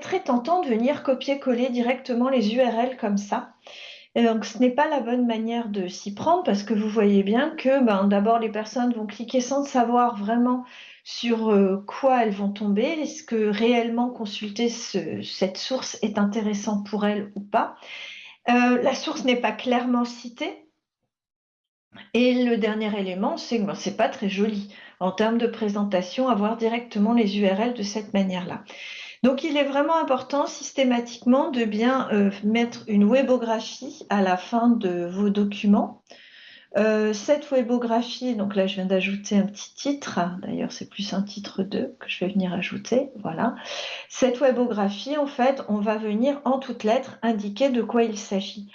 tentant de venir copier-coller directement les URL comme ça. Donc, ce n'est pas la bonne manière de s'y prendre parce que vous voyez bien que ben, d'abord, les personnes vont cliquer sans savoir vraiment sur euh, quoi elles vont tomber, est-ce que réellement consulter cette source est intéressant pour elles ou pas? Euh, la source n'est pas clairement citée. Et le dernier élément, c'est que ben, ce n'est pas très joli en termes de présentation, avoir directement les URL de cette manière-là. Donc, il est vraiment important systématiquement de bien euh, mettre une webographie à la fin de vos documents. Euh, cette webographie, donc là je viens d'ajouter un petit titre, d'ailleurs c'est plus un titre 2 que je vais venir ajouter, voilà. Cette webographie, en fait, on va venir en toutes lettres indiquer de quoi il s'agit.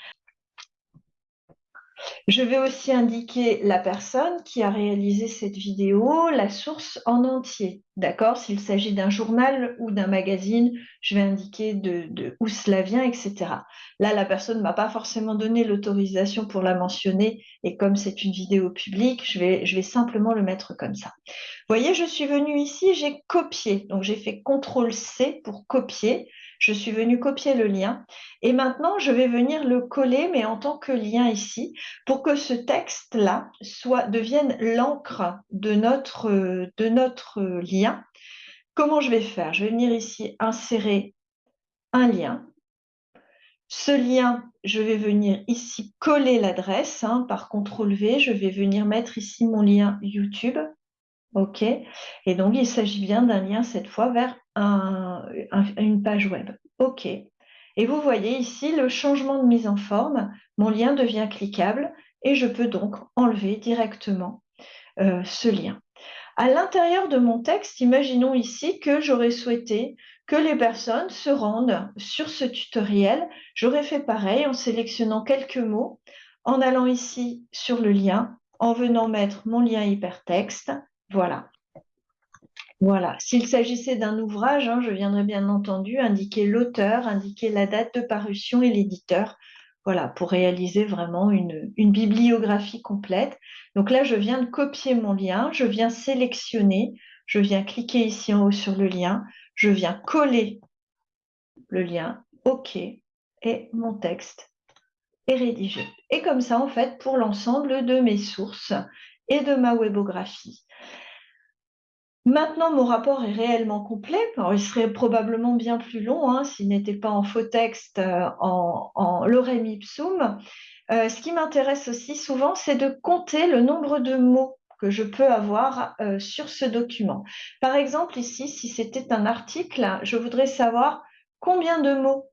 Je vais aussi indiquer la personne qui a réalisé cette vidéo, la source en entier. D'accord? S'il s'agit d'un journal ou d'un magazine, je vais indiquer de, où cela vient, etc. Là, la personne ne m'a pas forcément donné l'autorisation pour la mentionner et comme c'est une vidéo publique, je vais, je vais simplement le mettre comme ça. Vous voyez, je suis venue ici, j'ai copié. Donc, j'ai fait CTRL-C pour copier je suis venue copier le lien et maintenant je vais venir le coller mais en tant que lien ici pour que ce texte-là soit devienne l'encre de notre, lien. Comment je vais faire? Je vais venir ici insérer un lien. Ce lien, je vais venir ici coller l'adresse hein, par CTRL V. Je vais venir mettre ici mon lien YouTube. OK Et donc, il s'agit bien d'un lien cette fois vers une page web. OK. Et vous voyez ici le changement de mise en forme. Mon lien devient cliquable et je peux donc enlever directement euh, ce lien. À l'intérieur de mon texte, imaginons ici que j'aurais souhaité que les personnes se rendent sur ce tutoriel. J'aurais fait pareil en sélectionnant quelques mots, en allant ici sur le lien, en venant mettre mon lien hypertexte. Voilà. Voilà. S'il s'agissait d'un ouvrage, hein, je viendrais bien entendu indiquer l'auteur, indiquer la date de parution et l'éditeur. Voilà, pour réaliser vraiment une, bibliographie complète. Donc là, je viens de copier mon lien, je viens sélectionner, je viens cliquer ici en haut sur le lien, je viens coller le lien, OK, et mon texte est rédigé. Et comme ça, en fait, pour l'ensemble de mes sources et de ma webographie. Maintenant, mon rapport est réellement complet. il serait probablement bien plus long hein, s'il n'était pas en faux texte, euh, en, en lorem ipsum. Euh, ce qui m'intéresse aussi souvent, c'est de compter le nombre de mots que je peux avoir euh, sur ce document. Par exemple, ici, si c'était un article, je voudrais savoir combien de mots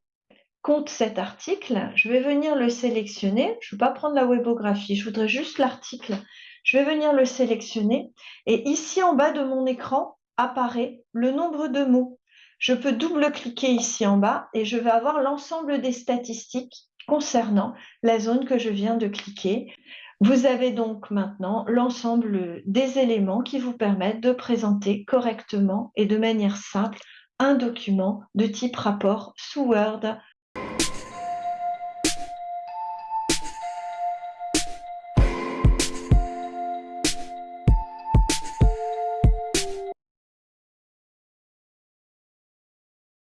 compte cet article. Je vais venir le sélectionner. Je ne vais pas prendre la webographie, je voudrais juste l'article je vais venir le sélectionner et ici en bas de mon écran apparaît le nombre de mots. Je peux double-cliquer ici en bas et je vais avoir l'ensemble des statistiques concernant la zone que je viens de cliquer. Vous avez donc maintenant l'ensemble des éléments qui vous permettent de présenter correctement et de manière simple un document de type rapport sous Word